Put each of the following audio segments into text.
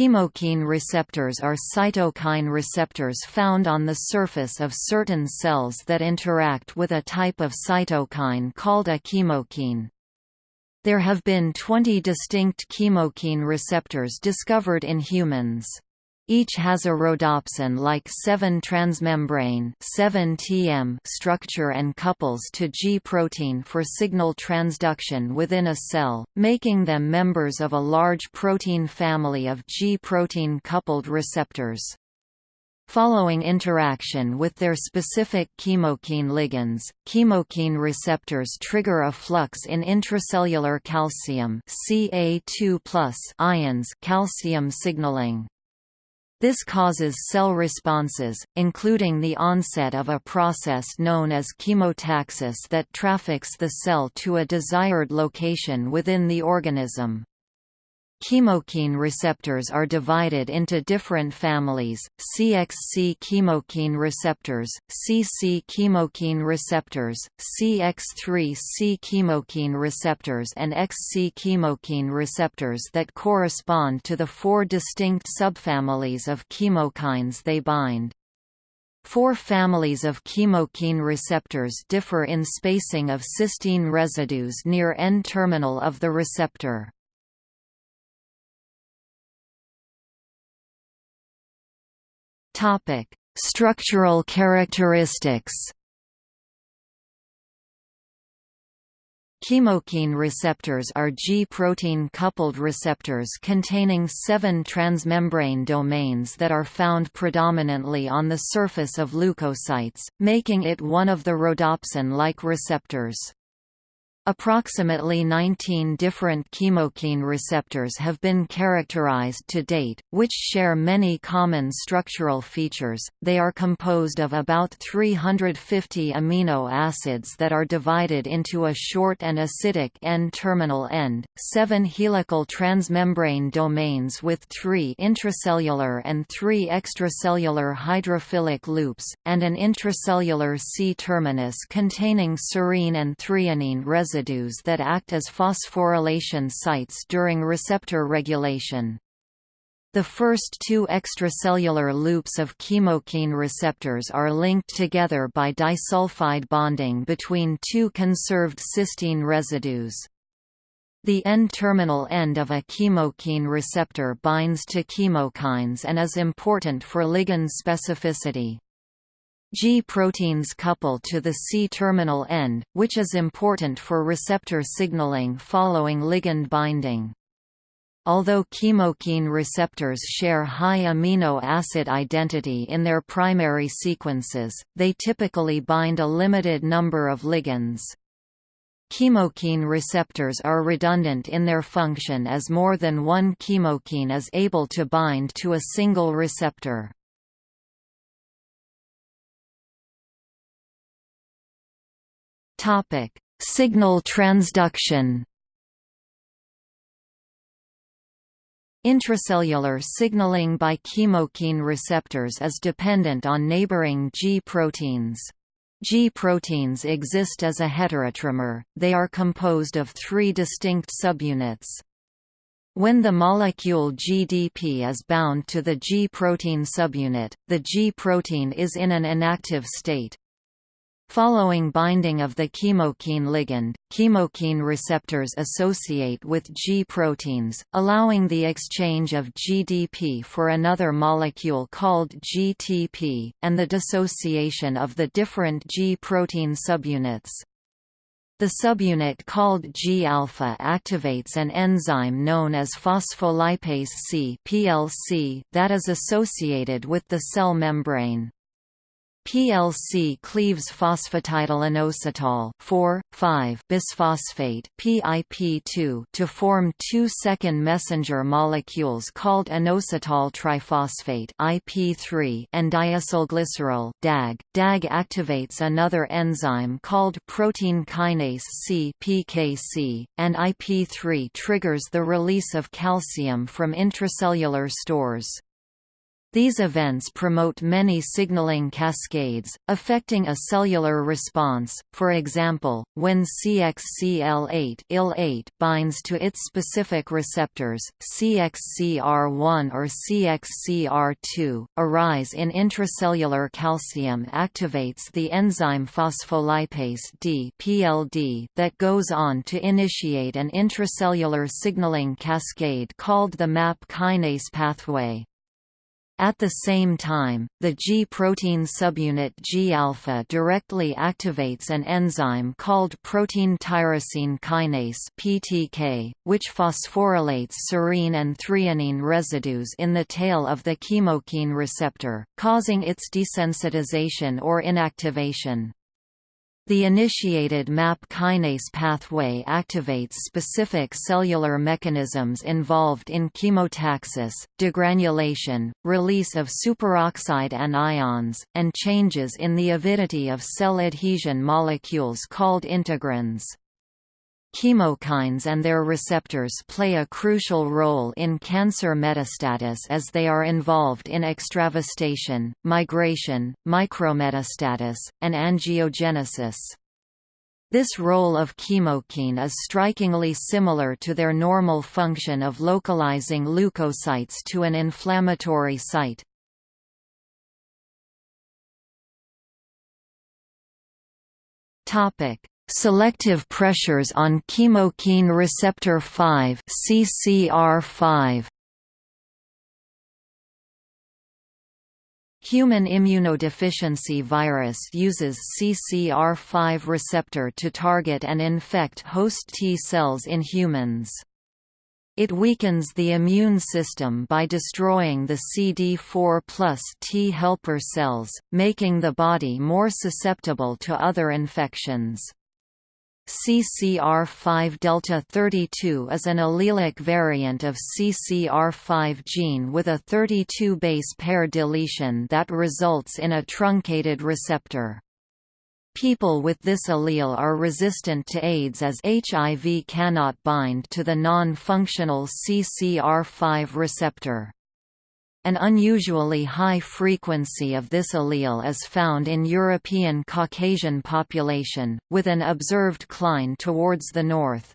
Chemokine receptors are cytokine receptors found on the surface of certain cells that interact with a type of cytokine called a chemokine. There have been 20 distinct chemokine receptors discovered in humans. Each has a rhodopsin-like 7-transmembrane 7 tm structure and couples to G protein for signal transduction within a cell, making them members of a large protein family of G protein-coupled receptors. Following interaction with their specific chemokine ligands, chemokine receptors trigger a flux in intracellular calcium Ca2+ ions calcium signaling. This causes cell responses, including the onset of a process known as chemotaxis that traffics the cell to a desired location within the organism. Chemokine receptors are divided into different families, CXC chemokine receptors, CC chemokine receptors, CX3C chemokine receptors and XC chemokine receptors that correspond to the four distinct subfamilies of chemokines they bind. Four families of chemokine receptors differ in spacing of cysteine residues near N-terminal of the receptor. Topic: Structural characteristics. Chemokine receptors are G-protein coupled receptors containing seven transmembrane domains that are found predominantly on the surface of leukocytes, making it one of the rhodopsin-like receptors. Approximately 19 different chemokine receptors have been characterized to date, which share many common structural features. They are composed of about 350 amino acids that are divided into a short and acidic N-terminal end, seven helical transmembrane domains with three intracellular and three extracellular hydrophilic loops, and an intracellular C-terminus containing serine and threonine residues residues that act as phosphorylation sites during receptor regulation. The first two extracellular loops of chemokine receptors are linked together by disulfide bonding between two conserved cysteine residues. The N-terminal end of a chemokine receptor binds to chemokines and is important for ligand specificity. G proteins couple to the C-terminal end, which is important for receptor signaling following ligand binding. Although chemokine receptors share high amino acid identity in their primary sequences, they typically bind a limited number of ligands. Chemokine receptors are redundant in their function as more than one chemokine is able to bind to a single receptor. Topic: Signal transduction. Intracellular signaling by chemokine receptors is dependent on neighboring G proteins. G proteins exist as a heterotrimer, they are composed of three distinct subunits. When the molecule GDP is bound to the G protein subunit, the G protein is in an inactive state. Following binding of the chemokine ligand, chemokine receptors associate with G proteins, allowing the exchange of GDP for another molecule called GTP, and the dissociation of the different G protein subunits. The subunit called G-alpha activates an enzyme known as phospholipase C that is associated with the cell membrane. PLC cleaves phosphatidylinositol 4,5-bisphosphate PIP2 to form two second messenger molecules called inositol triphosphate IP3 and diacylglycerol DAG. DAG activates another enzyme called protein kinase C PKC, and IP3 triggers the release of calcium from intracellular stores. These events promote many signaling cascades, affecting a cellular response, for example, when CXCL8 binds to its specific receptors, CXCR1 or CXCR2, a rise in intracellular calcium activates the enzyme phospholipase D (PLD) that goes on to initiate an intracellular signaling cascade called the MAP kinase pathway. At the same time, the G protein subunit G-alpha directly activates an enzyme called protein tyrosine kinase (PTK), which phosphorylates serine and threonine residues in the tail of the chemokine receptor, causing its desensitization or inactivation. The initiated MAP kinase pathway activates specific cellular mechanisms involved in chemotaxis, degranulation, release of superoxide anions, and changes in the avidity of cell adhesion molecules called integrins. Chemokines and their receptors play a crucial role in cancer metastasis as they are involved in extravasation, migration, micrometastasis, and angiogenesis. This role of chemokine is strikingly similar to their normal function of localizing leukocytes to an inflammatory site. Topic: Selective pressures on chemokine receptor 5 (CCR5). Human immunodeficiency virus uses CCR5 receptor to target and infect host T cells in humans. It weakens the immune system by destroying the CD4 plus T helper cells, making the body more susceptible to other infections. CCR5 delta 32 is an allelic variant of CCR5 gene with a 32 base pair deletion that results in a truncated receptor. People with this allele are resistant to AIDS as HIV cannot bind to the non-functional CCR5 receptor. An unusually high frequency of this allele is found in European Caucasian population, with an observed cline towards the north.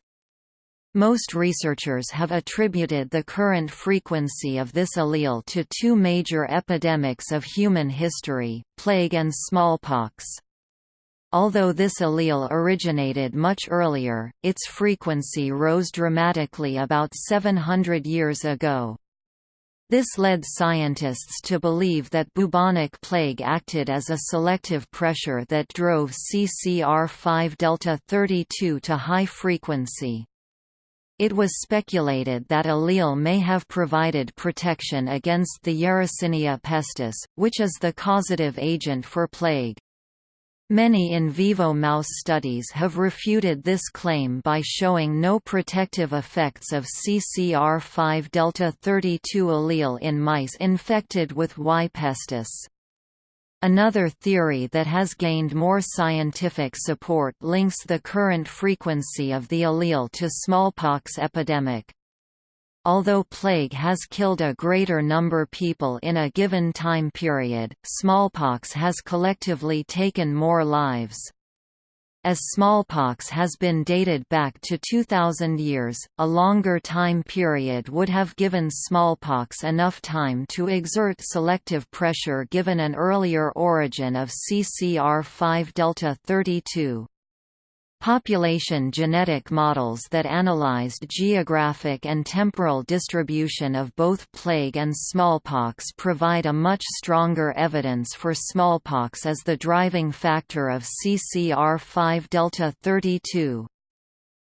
Most researchers have attributed the current frequency of this allele to two major epidemics of human history, plague and smallpox. Although this allele originated much earlier, its frequency rose dramatically about 700 years ago. This led scientists to believe that bubonic plague acted as a selective pressure that drove CCR5 delta 32 to high frequency. It was speculated that allele may have provided protection against the Yersinia pestis, which is the causative agent for plague. Many in vivo mouse studies have refuted this claim by showing no protective effects of CCR5 delta 32 allele in mice infected with Y. pestis. Another theory that has gained more scientific support links the current frequency of the allele to smallpox epidemic. Although plague has killed a greater number people in a given time period, smallpox has collectively taken more lives. As smallpox has been dated back to 2000 years, a longer time period would have given smallpox enough time to exert selective pressure given an earlier origin of CCR5 delta 32. Population genetic models that analyzed geographic and temporal distribution of both plague and smallpox provide a much stronger evidence for smallpox as the driving factor of CCR5 delta 32.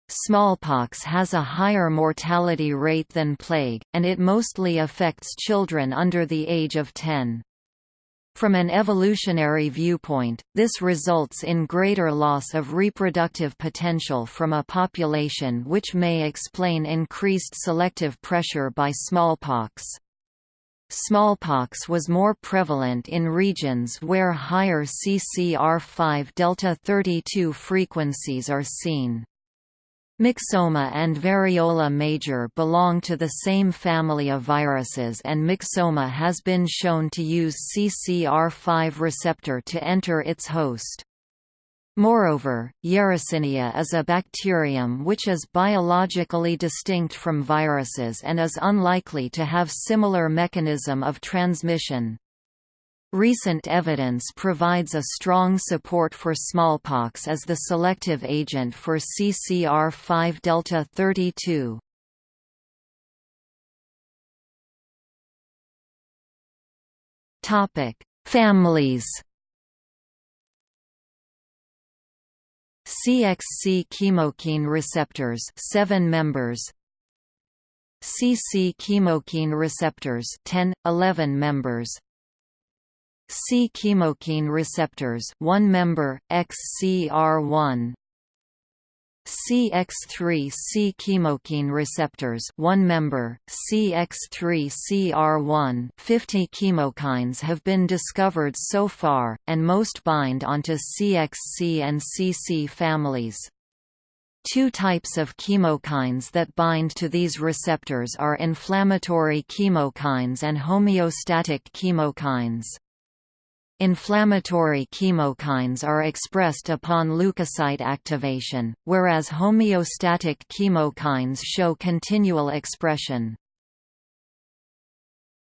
Smallpox has a higher mortality rate than plague, and it mostly affects children under the age of 10. From an evolutionary viewpoint, this results in greater loss of reproductive potential from a population which may explain increased selective pressure by smallpox. Smallpox was more prevalent in regions where higher CCR5 delta 32 frequencies are seen. Myxoma and variola major belong to the same family of viruses and myxoma has been shown to use CCR5 receptor to enter its host. Moreover, Yersinia is a bacterium which is biologically distinct from viruses and is unlikely to have similar mechanism of transmission. Recent evidence provides a strong support for smallpox as the selective agent for CCR5 delta 32. Topic: Families. CXC chemokine receptors 7 members CC chemokine receptors 10 11 members C chemokine receptors, one member, XCR1. CX3 C chemokine receptors, one member, CX3CR1. 50 chemokines have been discovered so far, and most bind onto CXC and CC families. Two types of chemokines that bind to these receptors are inflammatory chemokines and homeostatic chemokines. Inflammatory chemokines are expressed upon leukocyte activation, whereas homeostatic chemokines show continual expression.